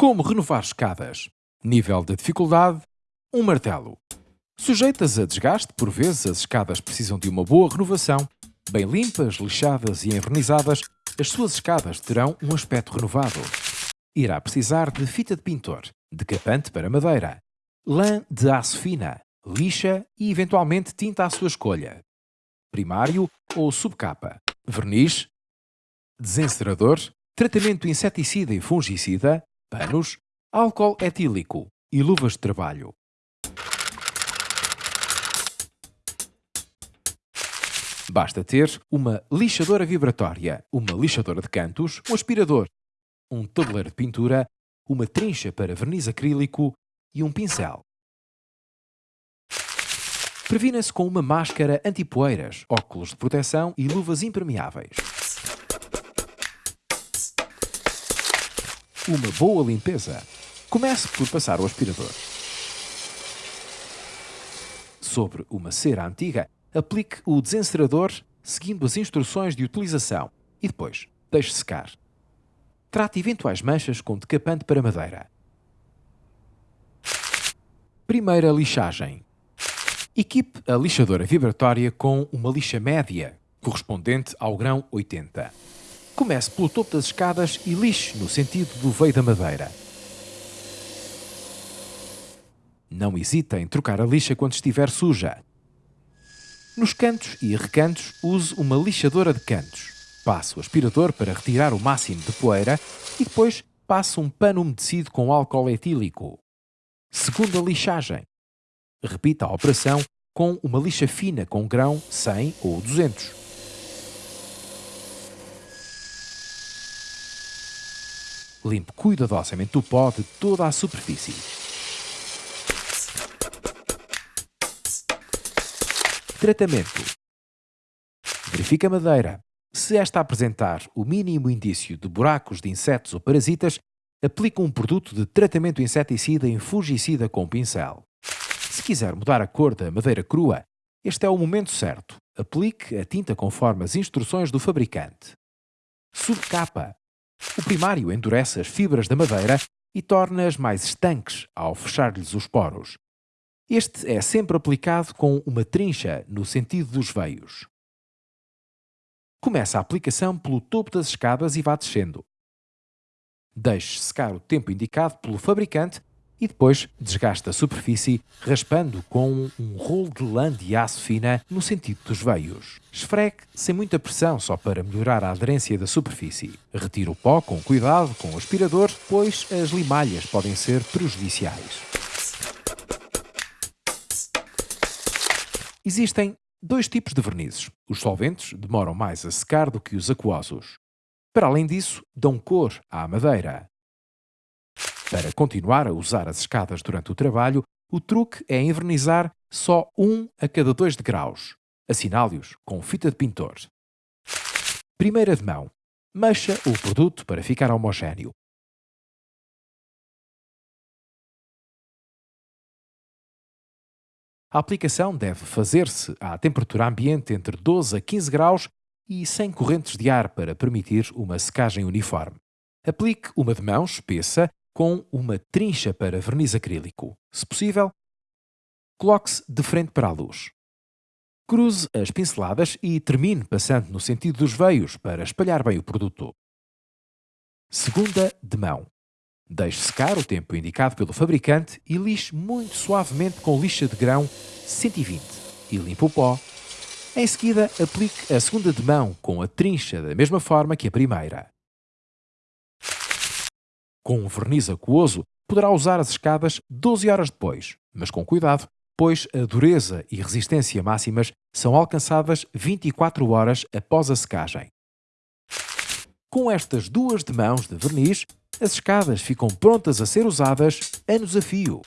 Como renovar escadas? Nível de dificuldade: um martelo. Sujeitas a desgaste, por vezes as escadas precisam de uma boa renovação. Bem limpas, lixadas e envernizadas, as suas escadas terão um aspecto renovado. Irá precisar de fita de pintor, decapante para madeira, lã de aço fina, lixa e eventualmente tinta à sua escolha. Primário ou subcapa, verniz, desencerador, tratamento inseticida e fungicida, panos, álcool etílico e luvas de trabalho. Basta ter uma lixadora vibratória, uma lixadora de cantos, um aspirador, um tabuleiro de pintura, uma trincha para verniz acrílico e um pincel. Previna-se com uma máscara anti-poeiras, óculos de proteção e luvas impermeáveis. Uma boa limpeza. Comece por passar o aspirador. Sobre uma cera antiga, aplique o desencerador seguindo as instruções de utilização e depois deixe secar. Trate eventuais manchas com decapante para madeira. Primeira lixagem. Equipe a lixadora vibratória com uma lixa média, correspondente ao grão 80. Comece pelo topo das escadas e lixe no sentido do veio da madeira. Não hesite em trocar a lixa quando estiver suja. Nos cantos e recantos, use uma lixadora de cantos. Passe o aspirador para retirar o máximo de poeira e depois passe um pano umedecido com álcool etílico. Segunda lixagem. Repita a operação com uma lixa fina com grão 100 ou 200. Limpe cuidadosamente o pó de toda a superfície. Tratamento. Verifique a madeira. Se esta apresentar o mínimo indício de buracos de insetos ou parasitas, aplique um produto de tratamento inseticida em fungicida com pincel. Se quiser mudar a cor da madeira crua, este é o momento certo. Aplique a tinta conforme as instruções do fabricante. Subcapa. O primário endurece as fibras da madeira e torna-as mais estanques ao fechar-lhes os poros. Este é sempre aplicado com uma trincha no sentido dos veios. Começa a aplicação pelo topo das escadas e vá descendo. Deixe secar o tempo indicado pelo fabricante e depois desgaste a superfície raspando com um rolo de lã de aço fina no sentido dos veios. Esfregue sem muita pressão só para melhorar a aderência da superfície. Retire o pó com cuidado com o aspirador, pois as limalhas podem ser prejudiciais. Existem dois tipos de vernizes. Os solventes demoram mais a secar do que os aquosos. Para além disso, dão cor à madeira. Para continuar a usar as escadas durante o trabalho, o truque é envernizar só um a cada dois degraus. Assinale-os com fita de pintor. Primeira de mão. Mexa o produto para ficar homogéneo. A aplicação deve fazer-se à temperatura ambiente entre 12 a 15 graus e sem correntes de ar para permitir uma secagem uniforme. Aplique uma de mão espessa com uma trincha para verniz acrílico. Se possível, coloque-se de frente para a luz. Cruze as pinceladas e termine passando no sentido dos veios para espalhar bem o produto. Segunda de mão. Deixe secar o tempo indicado pelo fabricante e lixe muito suavemente com lixa de grão 120 e limpe o pó. Em seguida, aplique a segunda de mão com a trincha da mesma forma que a primeira. Com um verniz aquoso, poderá usar as escadas 12 horas depois, mas com cuidado, pois a dureza e resistência máximas são alcançadas 24 horas após a secagem. Com estas duas de mãos de verniz, as escadas ficam prontas a ser usadas anos a fio.